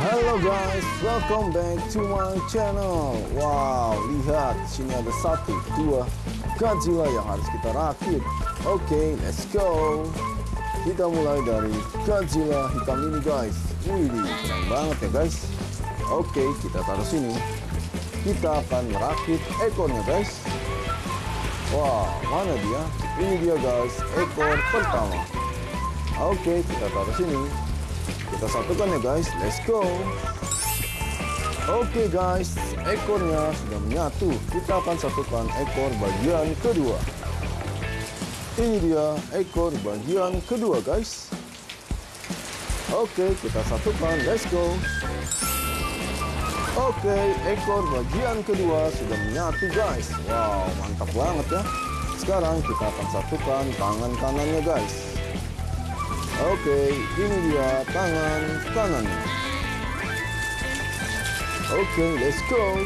Halo guys, welcome back to my channel. Wow, lihat sini ada satu, dua Godzilla yang harus kita rakit. Oke, okay, let's go. Kita mulai dari Godzilla hitam ini guys. Wih, keren banget ya guys. Oke, okay, kita taruh sini. Kita akan merakit ekornya guys. Wow, mana dia? Ini dia guys, ekor pertama. Oke, okay, kita taruh sini. Kita satukan ya guys, let's go. Oke okay guys, ekornya sudah menyatu. Kita akan satukan ekor bagian kedua. Ini dia ekor bagian kedua guys. Oke, okay, kita satukan, let's go. Oke, okay, ekor bagian kedua sudah menyatu guys. Wow, mantap banget ya. Sekarang kita akan satukan tangan kanannya guys. Oke, ini dia tangan kanannya. Oke, let's go.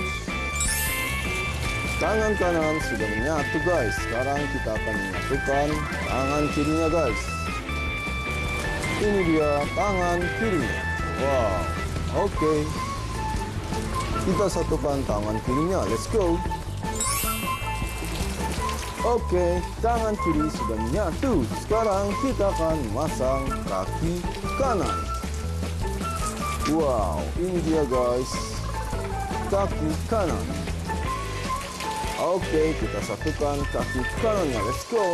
Tangan kanan sudah menyatu guys. Sekarang kita akan menyatukan tangan kirinya guys. Ini dia tangan kirinya. Wow, oke. Kita satukan tangan kirinya. Let's go. Oke, tangan kiri sudah menyatu. Sekarang kita akan masang kaki kanan. Wow, ini dia guys. Kaki kanan. Oke, kita satukan kaki kanannya. Let's go.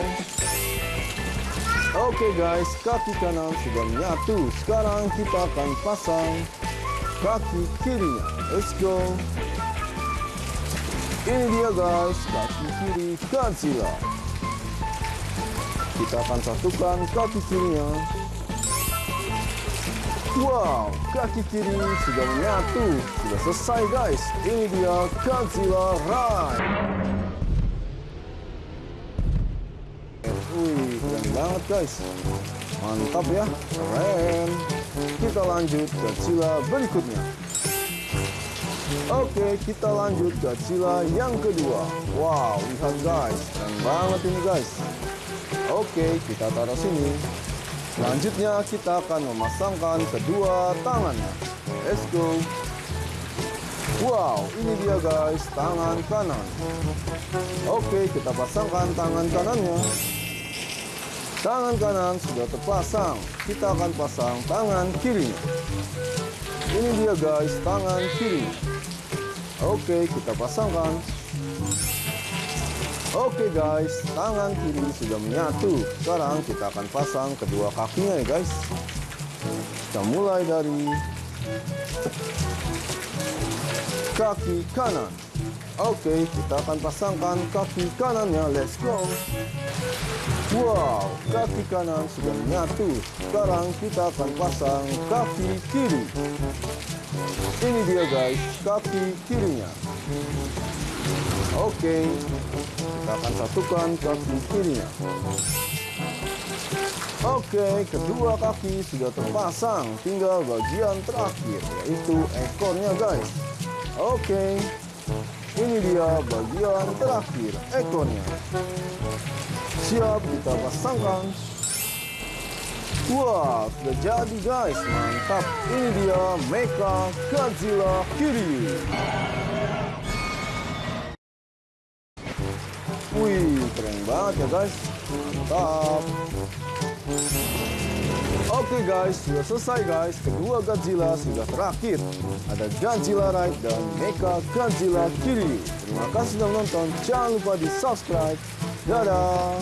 Oke guys, kaki kanan sudah menyatu. Sekarang kita akan pasang kaki kirinya. Let's go. Ini dia guys, kaki kiri Godzilla. Kita akan satukan kaki kirinya. Wow, kaki kiri sudah menyatu. Sudah selesai guys. Ini dia Godzilla Ride. Wih, keren banget guys. Mantap ya, keren. Kita lanjut Godzilla berikutnya. Oke, kita lanjut Godzilla yang kedua. Wow, lihat guys, keren banget ini guys. Oke, kita taruh sini. Selanjutnya kita akan memasangkan kedua tangannya. Let's go. Wow, ini dia guys, tangan kanan. Oke, kita pasangkan tangan kanannya. Tangan kanan sudah terpasang. Kita akan pasang tangan kiri. Ini dia guys, tangan kiri. Oke, kita pasangkan. Oke guys, tangan kiri sudah menyatu. Sekarang kita akan pasang kedua kakinya ya guys. Kita mulai dari kaki kanan. Oke, kita akan pasangkan kaki kanannya. Let's go. Wow, kaki kanan sudah menyatu. Sekarang kita akan pasang kaki kiri. Ini dia guys, kaki kirinya. Oke, kita akan satukan kaki kirinya. Oke, kedua kaki sudah terpasang. Tinggal bagian terakhir, yaitu ekornya guys. Oke, ini dia bagian terakhir, ekornya. Siap kita pasangkan. Wah, sudah jadi guys, mantap. Ini dia Mecha Godzilla Kiri. Wih, keren banget ya guys. Mantap. Oke guys, sudah selesai guys. Kedua Godzilla sudah terakhir. Ada Godzilla Ride dan Mecha Godzilla Kiri. Terima kasih sudah menonton. Jangan lupa di subscribe. Dadah.